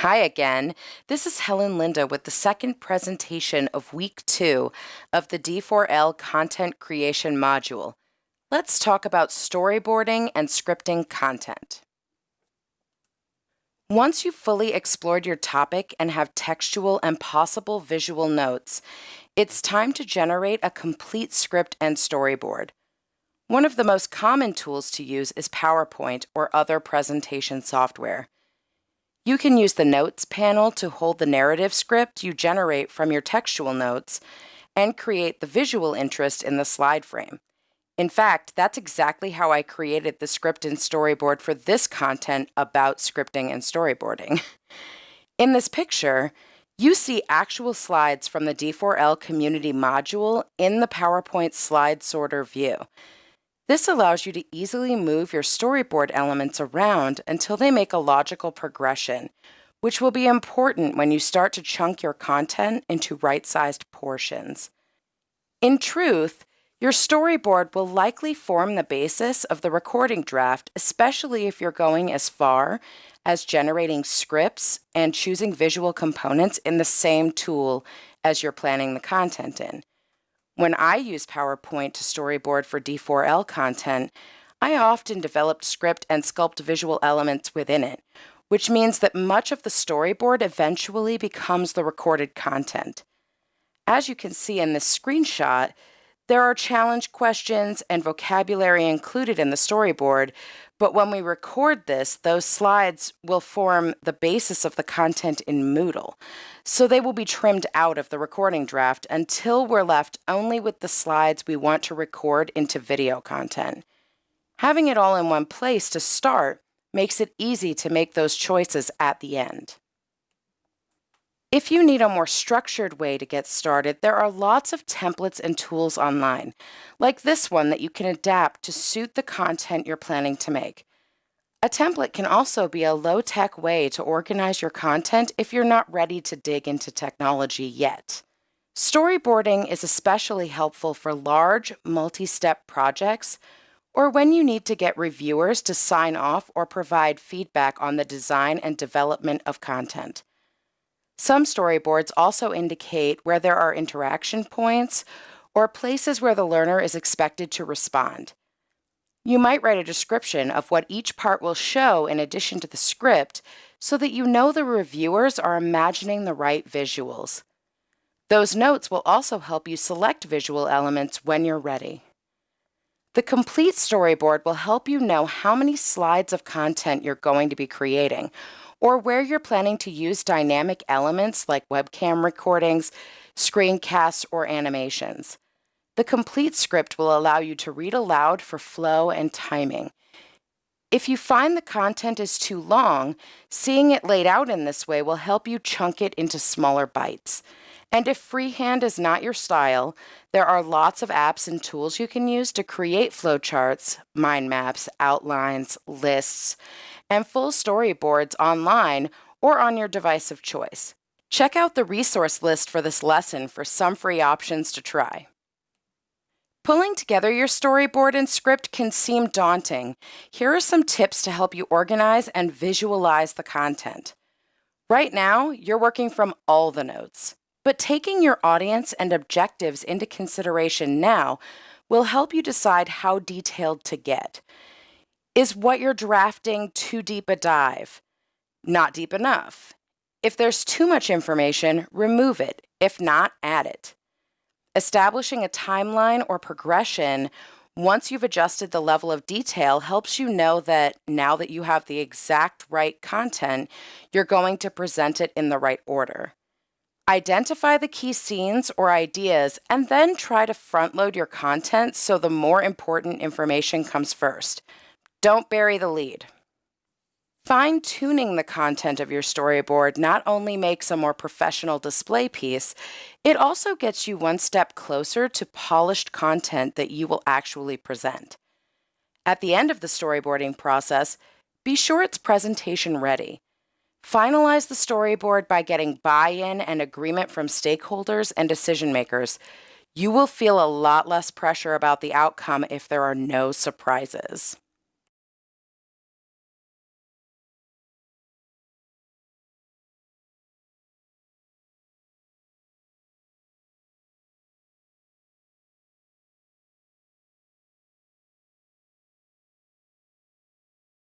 Hi again. This is Helen Linda with the second presentation of week two of the D4L content creation module. Let's talk about storyboarding and scripting content. Once you've fully explored your topic and have textual and possible visual notes, it's time to generate a complete script and storyboard. One of the most common tools to use is PowerPoint or other presentation software. You can use the Notes panel to hold the narrative script you generate from your textual notes and create the visual interest in the slide frame. In fact, that's exactly how I created the script and storyboard for this content about scripting and storyboarding. In this picture, you see actual slides from the D4L community module in the PowerPoint slide sorter view. This allows you to easily move your storyboard elements around until they make a logical progression, which will be important when you start to chunk your content into right-sized portions. In truth, your storyboard will likely form the basis of the recording draft, especially if you're going as far as generating scripts and choosing visual components in the same tool as you're planning the content in. When I use PowerPoint to storyboard for D4L content, I often developed script and sculpt visual elements within it, which means that much of the storyboard eventually becomes the recorded content. As you can see in this screenshot, there are challenge questions and vocabulary included in the storyboard, but when we record this, those slides will form the basis of the content in Moodle. So they will be trimmed out of the recording draft until we're left only with the slides we want to record into video content. Having it all in one place to start makes it easy to make those choices at the end. If you need a more structured way to get started, there are lots of templates and tools online, like this one that you can adapt to suit the content you're planning to make. A template can also be a low-tech way to organize your content if you're not ready to dig into technology yet. Storyboarding is especially helpful for large, multi-step projects or when you need to get reviewers to sign off or provide feedback on the design and development of content. Some storyboards also indicate where there are interaction points or places where the learner is expected to respond. You might write a description of what each part will show in addition to the script so that you know the reviewers are imagining the right visuals. Those notes will also help you select visual elements when you're ready. The complete storyboard will help you know how many slides of content you're going to be creating, or where you're planning to use dynamic elements like webcam recordings, screencasts, or animations. The complete script will allow you to read aloud for flow and timing. If you find the content is too long, seeing it laid out in this way will help you chunk it into smaller bites. And if freehand is not your style, there are lots of apps and tools you can use to create flowcharts, mind maps, outlines, lists, and full storyboards online or on your device of choice. Check out the resource list for this lesson for some free options to try. Pulling together your storyboard and script can seem daunting. Here are some tips to help you organize and visualize the content. Right now, you're working from all the notes, but taking your audience and objectives into consideration now will help you decide how detailed to get. Is what you're drafting too deep a dive? Not deep enough. If there's too much information, remove it. If not, add it. Establishing a timeline or progression once you've adjusted the level of detail helps you know that now that you have the exact right content, you're going to present it in the right order. Identify the key scenes or ideas and then try to front load your content so the more important information comes first. Don't bury the lead. Fine tuning the content of your storyboard not only makes a more professional display piece, it also gets you one step closer to polished content that you will actually present. At the end of the storyboarding process, be sure it's presentation ready. Finalize the storyboard by getting buy in and agreement from stakeholders and decision makers. You will feel a lot less pressure about the outcome if there are no surprises.